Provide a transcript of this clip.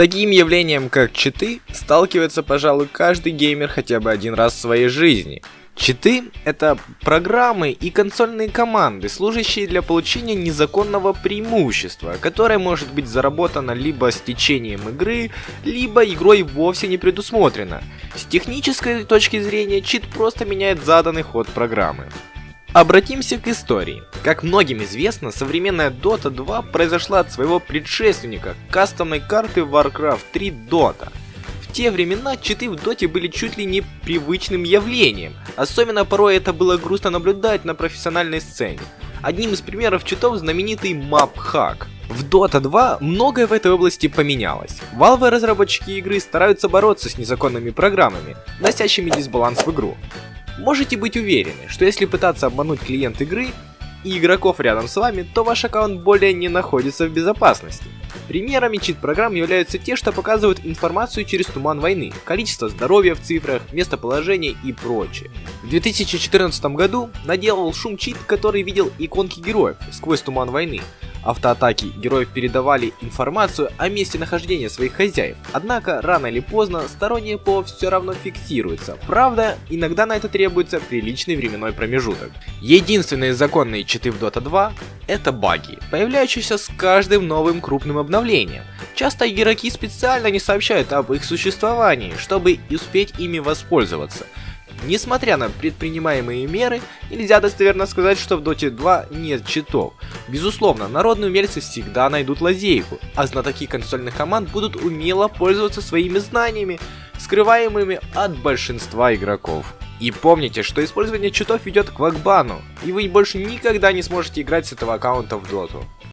таким явлением, как читы, сталкивается, пожалуй, каждый геймер хотя бы один раз в своей жизни. Читы — это программы и консольные команды, служащие для получения незаконного преимущества, которое может быть заработано либо с течением игры, либо игрой вовсе не предусмотрено. С технической точки зрения чит просто меняет заданный ход программы. Обратимся к истории. Как многим известно, современная Dota 2 произошла от своего предшественника, кастомной карты Warcraft 3 Dota. В те времена читы в доте были чуть ли не привычным явлением, особенно порой это было грустно наблюдать на профессиональной сцене. Одним из примеров читов знаменитый Hack. В Dota 2 многое в этой области поменялось. Valve разработчики игры стараются бороться с незаконными программами, носящими дисбаланс в игру. Можете быть уверены, что если пытаться обмануть клиент игры и игроков рядом с вами, то ваш аккаунт более не находится в безопасности. Примерами чит-программ являются те, что показывают информацию через туман войны, количество здоровья в цифрах, местоположение и прочее. В 2014 году наделал шум чит, который видел иконки героев сквозь туман войны, автоатаки героев передавали информацию о месте нахождения своих хозяев. Однако, рано или поздно, сторонние ПО все равно фиксируется. Правда, иногда на это требуется приличный временной промежуток. Единственные законные читы в Dota 2 это баги, появляющиеся с каждым новым крупным обновлением. Часто игроки специально не сообщают об их существовании, чтобы успеть ими воспользоваться. Несмотря на предпринимаемые меры, нельзя достоверно сказать, что в Dota 2 нет читов. Безусловно, народные умельцы всегда найдут лазейку, а знатоки консольных команд будут умело пользоваться своими знаниями, скрываемыми от большинства игроков. И помните, что использование читов ведет к вакбану, и вы больше никогда не сможете играть с этого аккаунта в доту.